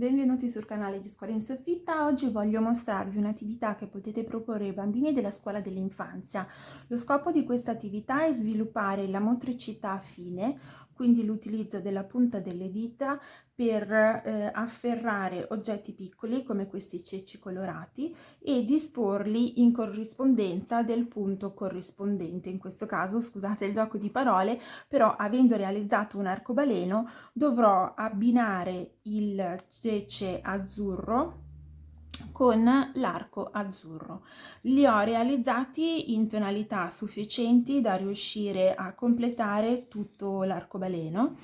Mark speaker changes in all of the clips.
Speaker 1: Benvenuti sul canale di Scuola in Soffitta. Oggi voglio mostrarvi un'attività che potete proporre ai bambini della scuola dell'infanzia. Lo scopo di questa attività è sviluppare la motricità fine, quindi l'utilizzo della punta delle dita per eh, afferrare oggetti piccoli come questi ceci colorati e disporli in corrispondenza del punto corrispondente. In questo caso, scusate il gioco di parole, però avendo realizzato un arcobaleno dovrò abbinare il cece azzurro con l'arco azzurro. Li ho realizzati in tonalità sufficienti da riuscire a completare tutto l'arcobaleno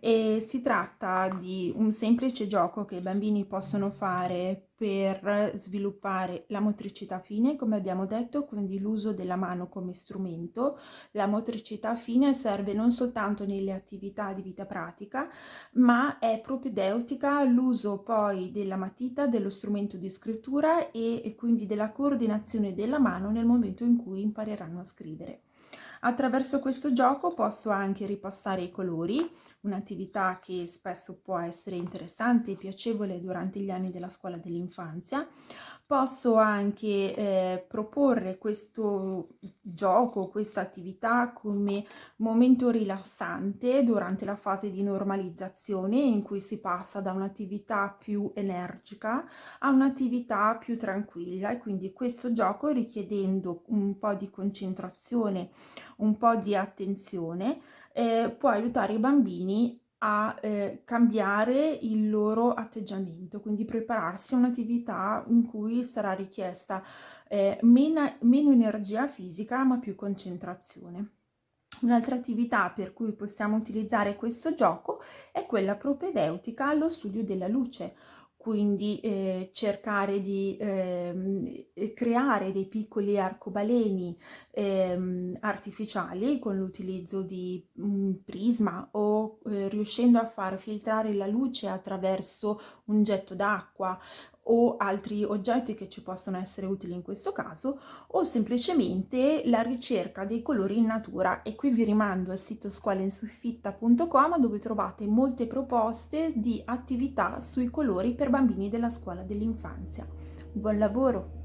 Speaker 1: e si tratta di un semplice gioco che i bambini possono fare per sviluppare la motricità fine, come abbiamo detto, quindi l'uso della mano come strumento. La motricità fine serve non soltanto nelle attività di vita pratica, ma è propedeutica l'uso poi della matita, dello strumento di scrittura e, e quindi della coordinazione della mano nel momento in cui impareranno a scrivere. Attraverso questo gioco posso anche ripassare i colori, un'attività che spesso può essere interessante e piacevole durante gli anni della scuola dell'infanzia. Posso anche eh, proporre questo gioco, questa attività come momento rilassante durante la fase di normalizzazione in cui si passa da un'attività più energica a un'attività più tranquilla e quindi questo gioco richiedendo un po' di concentrazione, un po' di attenzione, eh, può aiutare i bambini a eh, cambiare il loro atteggiamento, quindi prepararsi a un'attività in cui sarà richiesta eh, meno, meno energia fisica ma più concentrazione. Un'altra attività per cui possiamo utilizzare questo gioco è quella propedeutica allo studio della luce, quindi eh, cercare di eh, creare dei piccoli arcobaleni eh, artificiali con l'utilizzo di un prisma o eh, riuscendo a far filtrare la luce attraverso un getto d'acqua o altri oggetti che ci possono essere utili in questo caso o semplicemente la ricerca dei colori in natura e qui vi rimando al sito scuolainsoffitta.com dove trovate molte proposte di attività sui colori per bambini della scuola dell'infanzia. Buon lavoro!